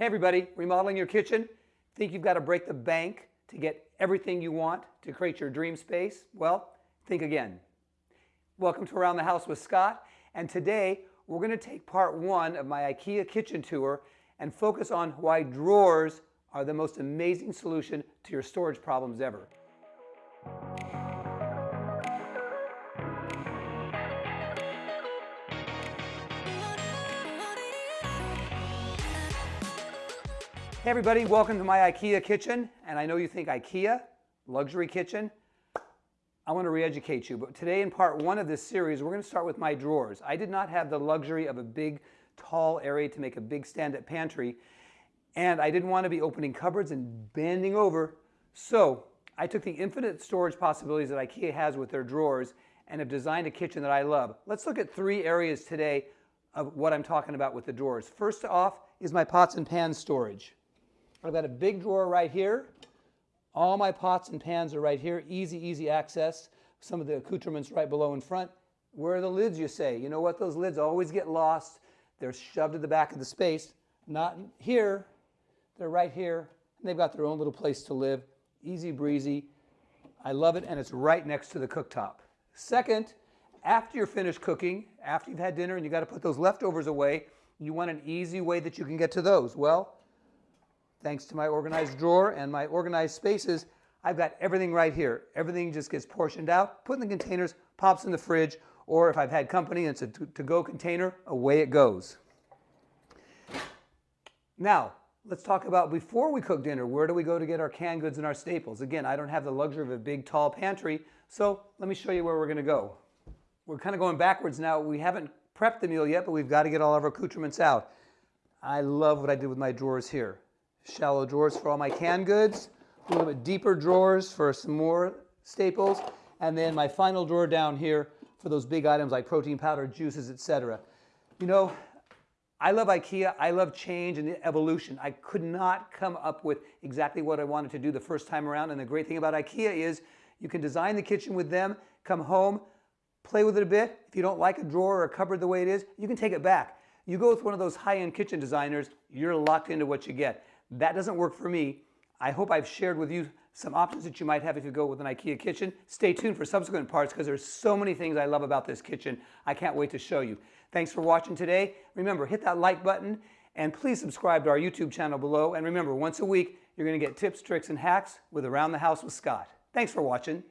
Hey everybody, remodeling your kitchen? Think you've got to break the bank to get everything you want to create your dream space? Well, think again. Welcome to Around the House with Scott, and today we're going to take part one of my IKEA kitchen tour and focus on why drawers are the most amazing solution to your storage problems ever. Hey everybody, welcome to my IKEA kitchen. And I know you think IKEA, luxury kitchen. I want to re-educate you, but today in part one of this series, we're going to start with my drawers. I did not have the luxury of a big, tall area to make a big stand-up pantry, and I didn't want to be opening cupboards and bending over. So I took the infinite storage possibilities that IKEA has with their drawers and have designed a kitchen that I love. Let's look at three areas today of what I'm talking about with the drawers. First off is my pots and pans storage. I've got a big drawer right here. All my pots and pans are right here. Easy, easy access. Some of the accoutrements right below in front. Where are the lids, you say? You know what? Those lids always get lost. They're shoved to the back of the space. Not here. They're right here. And they've got their own little place to live. Easy breezy. I love it, and it's right next to the cooktop. Second, after you're finished cooking, after you've had dinner and you got to put those leftovers away, you want an easy way that you can get to those. Well, thanks to my organized drawer and my organized spaces, I've got everything right here. Everything just gets portioned out, put in the containers, pops in the fridge, or if I've had company and it's a to-go container, away it goes. Now, let's talk about before we cook dinner, where do we go to get our canned goods and our staples? Again, I don't have the luxury of a big, tall pantry, so let me show you where we're gonna go. We're kind of going backwards now. We haven't prepped the meal yet, but we've got to get all of our accoutrements out. I love what I did with my drawers here shallow drawers for all my canned goods, a little bit deeper drawers for some more staples, and then my final drawer down here for those big items like protein powder, juices, etc. You know, I love IKEA. I love change and evolution. I could not come up with exactly what I wanted to do the first time around. And the great thing about IKEA is you can design the kitchen with them, come home, play with it a bit. If you don't like a drawer or a cupboard the way it is, you can take it back. You go with one of those high-end kitchen designers, you're locked into what you get. That doesn't work for me. I hope I've shared with you some options that you might have if you go with an IKEA kitchen. Stay tuned for subsequent parts because there's so many things I love about this kitchen. I can't wait to show you. Thanks for watching today. Remember, hit that like button and please subscribe to our YouTube channel below. And remember, once a week, you're going to get tips, tricks, and hacks with Around the House with Scott. Thanks for watching.